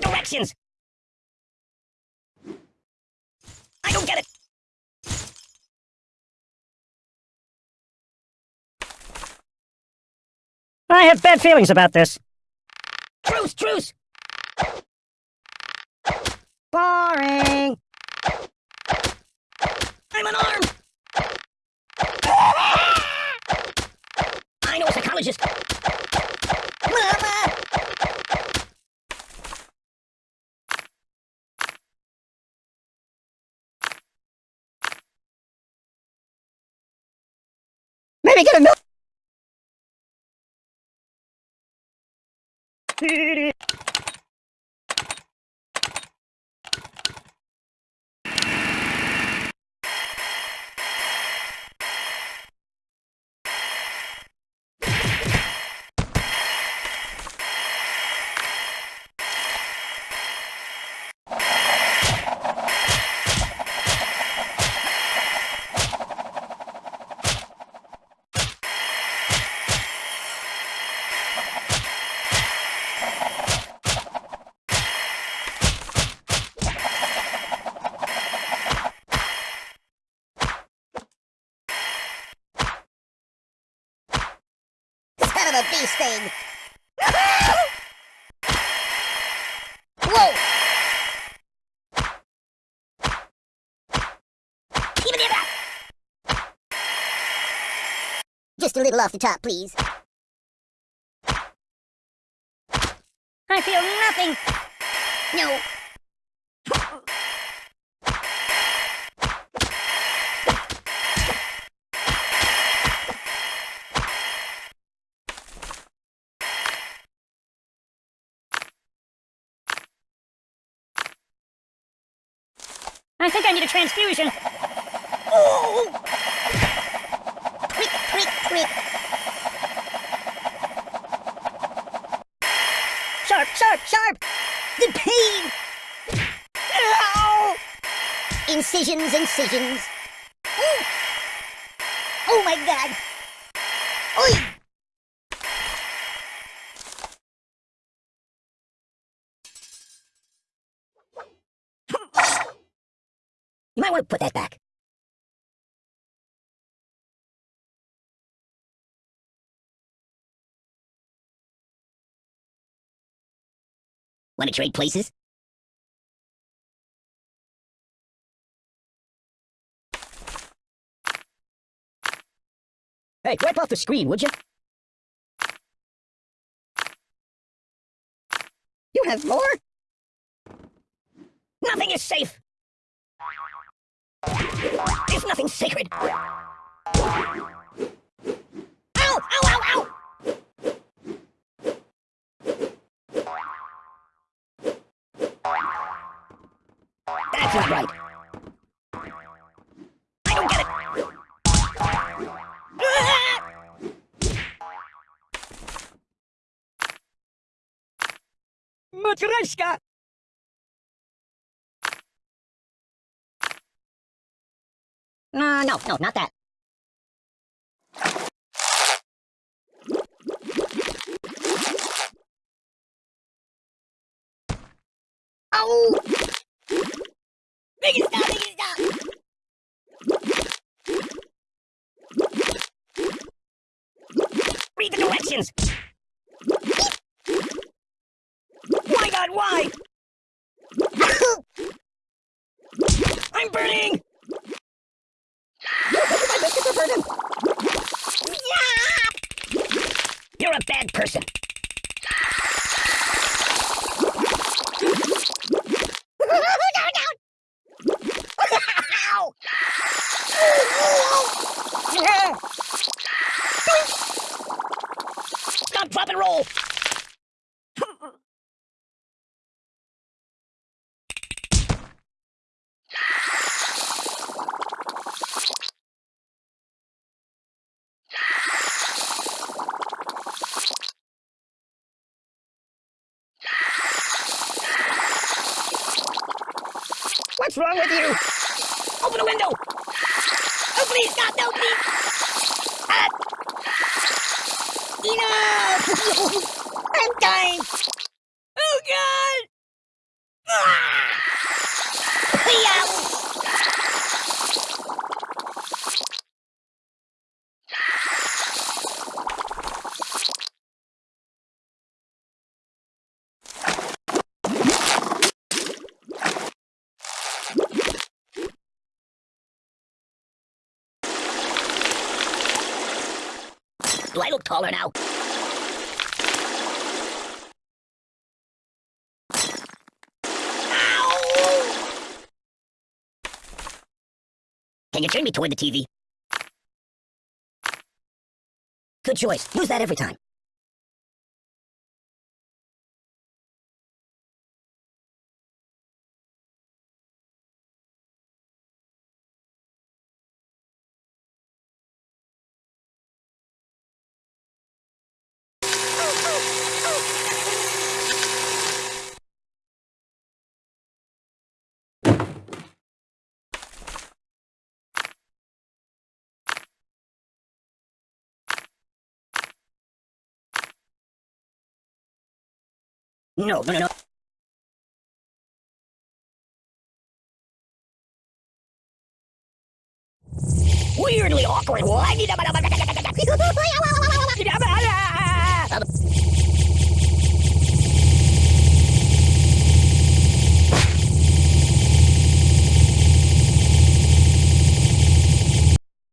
directions! I don't get it! I have bad feelings about this. Truce, truce! Boring! Maybe get a a bee sting! Whoa! Just a little off the top, please. I feel nothing! No. I think I need a transfusion. Oh! Quick, quick, quick! Sharp, sharp, sharp! The pain! Ow! Incisions, incisions. Ooh. Oh my god! Oi! You might want to put that back. Want to trade places? Hey, wipe off the screen, would you? You have more? Nothing is safe! There's nothing sacred! Ow! Ow, ow, ow! That's not right. I don't get it! Ah! Matryoshka! Uh, no, no, not that. Oh! It stop, it stop! Read the directions! My god, why? I'm burning! My biscuits are burning! You're a bad person. Stop, drop, and roll! What's wrong with you? Open the window! Oh, please, God, no, please! Ah! Enough! I'm dying! Oh, God! Yow! Do I look taller now? Ow! Can you turn me toward the TV? Good choice. Use that every time. No, no, no. Weirdly awkward.